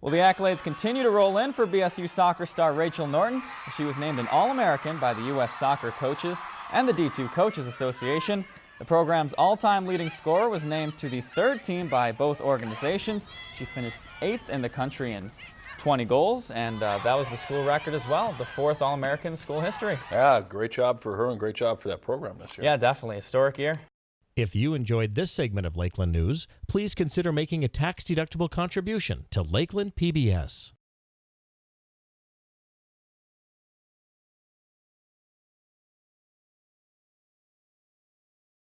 Well, the accolades continue to roll in for BSU soccer star Rachel Norton. She was named an All-American by the U.S. Soccer Coaches and the D2 Coaches Association. The program's all-time leading scorer was named to the third team by both organizations. She finished eighth in the country in 20 goals, and uh, that was the school record as well, the fourth All-American in school history. Yeah, great job for her and great job for that program this year. Yeah, definitely. Historic year. If you enjoyed this segment of Lakeland News, please consider making a tax-deductible contribution to Lakeland PBS.